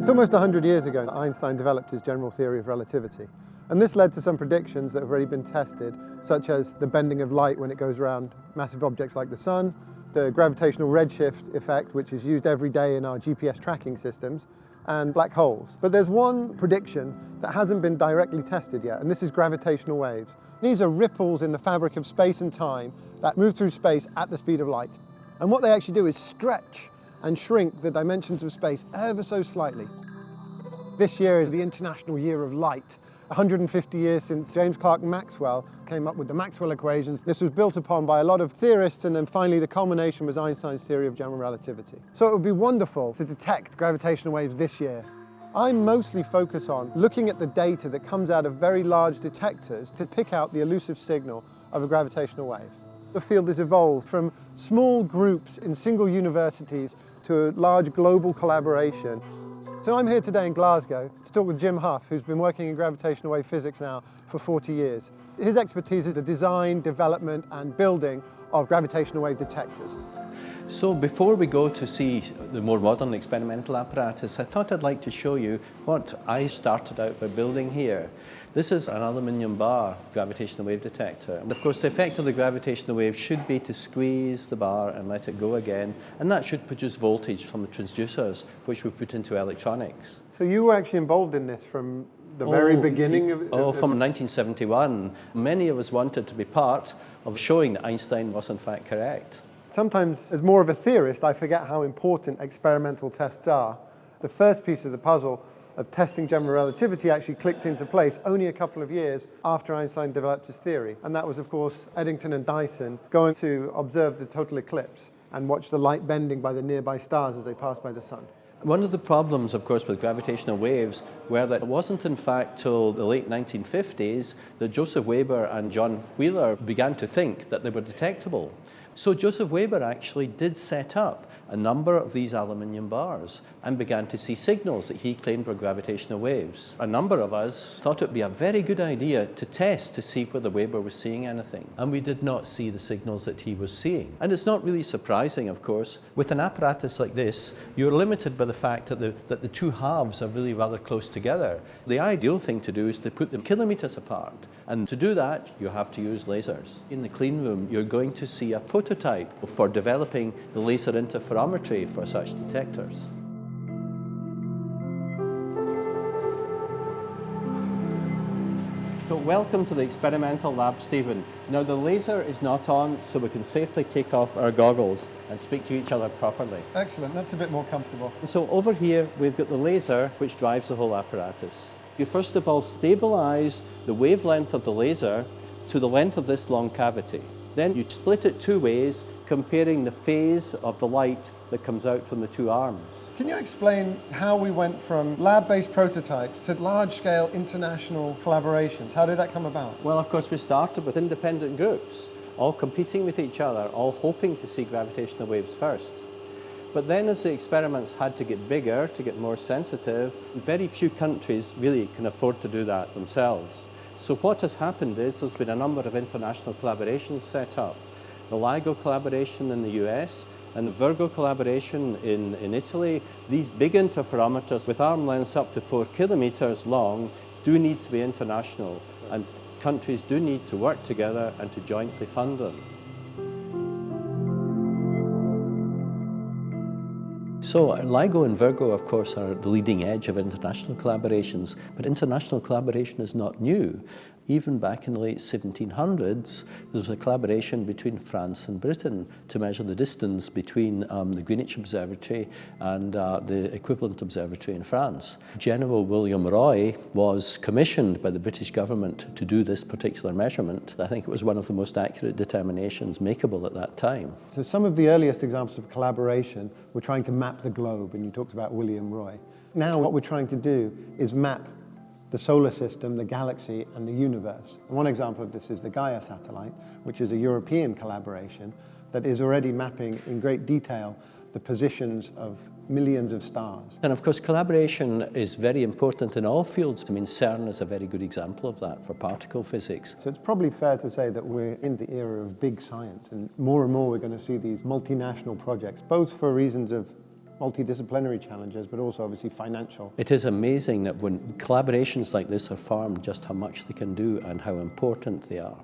It's almost 100 years ago that Einstein developed his general theory of relativity. And this led to some predictions that have already been tested, such as the bending of light when it goes around massive objects like the sun, the gravitational redshift effect, which is used every day in our GPS tracking systems, and black holes. But there's one prediction that hasn't been directly tested yet, and this is gravitational waves. These are ripples in the fabric of space and time that move through space at the speed of light. And what they actually do is stretch and shrink the dimensions of space ever so slightly. This year is the International Year of Light, 150 years since James Clerk Maxwell came up with the Maxwell equations. This was built upon by a lot of theorists and then finally the culmination was Einstein's theory of general relativity. So it would be wonderful to detect gravitational waves this year. I mostly focus on looking at the data that comes out of very large detectors to pick out the elusive signal of a gravitational wave. The field has evolved from small groups in single universities to a large global collaboration. So I'm here today in Glasgow to talk with Jim Hough, who's been working in gravitational wave physics now for 40 years. His expertise is the design, development and building of gravitational wave detectors. So before we go to see the more modern experimental apparatus, I thought I'd like to show you what I started out by building here. This is an aluminium bar gravitational wave detector. And of course, the effect of the gravitational wave should be to squeeze the bar and let it go again. And that should produce voltage from the transducers, which we put into electronics. So you were actually involved in this from the very Oh, beginning of, Oh, of- from 1971. Many of us wanted to be part of showing that Einstein was in fact correct. Sometimes, as more of a theorist, I forget how important experimental tests are. The first piece of the puzzle of testing general relativity actually clicked into place only a couple of years after Einstein developed his theory. And that was, of course, Eddington and Dyson going to observe the total eclipse and watch the light bending by the nearby stars as they passed by the sun. One of the problems, of course, with gravitational waves were that it wasn't, in fact, till the late 1950s that Joseph Weber and John Wheeler began to think that they were detectable. So Joseph Weber actually did set up a number of these aluminium bars and began to see signals that he claimed were gravitational waves. A number of us thought it would be a very good idea to test to see whether Weber was seeing anything. And we did not see the signals that he was seeing. And it's not really surprising, of course. With an apparatus like this, you're limited by the fact that the, that the two halves are really rather close together. The ideal thing to do is to put them kilometers apart. And to do that, you have to use lasers. In the clean room, you're going to see a prototype for developing the laser interferometry for such detectors. So welcome to the experimental lab, Stephen. Now the laser is not on, so we can safely take off our goggles and speak to each other properly. Excellent, that's a bit more comfortable. So over here, we've got the laser, which drives the whole apparatus. You first of all stabilize the wavelength of the laser to the length of this long cavity. Then you split it two ways, comparing the phase of the light that comes out from the two arms. Can you explain how we went from lab-based prototypes to large-scale international collaborations? How did that come about? Well, of course, we started with independent groups, all competing with each other, all hoping to see gravitational waves first. But then as the experiments had to get bigger, to get more sensitive, very few countries really can afford to do that themselves. So what has happened is there's been a number of international collaborations set up. The LIGO collaboration in the US and the Virgo collaboration in, in Italy. These big interferometers with arm lengths up to four kilometers long do need to be international and countries do need to work together and to jointly fund them. So LIGO and Virgo, of course, are the leading edge of international collaborations, but international collaboration is not new. Even back in the late 1700s, there was a collaboration between France and Britain to measure the distance between um, the Greenwich Observatory and uh, the equivalent observatory in France. General William Roy was commissioned by the British government to do this particular measurement. I think it was one of the most accurate determinations makeable at that time. So some of the earliest examples of collaboration were trying to map the globe, and you talked about William Roy. Now what we're trying to do is map the solar system, the galaxy, and the universe. And one example of this is the Gaia satellite, which is a European collaboration that is already mapping in great detail the positions of millions of stars. And of course, collaboration is very important in all fields. I mean, CERN is a very good example of that for particle physics. So it's probably fair to say that we're in the era of big science, and more and more we're going to see these multinational projects, both for reasons of multidisciplinary challenges, but also obviously financial. It is amazing that when collaborations like this are formed, just how much they can do and how important they are.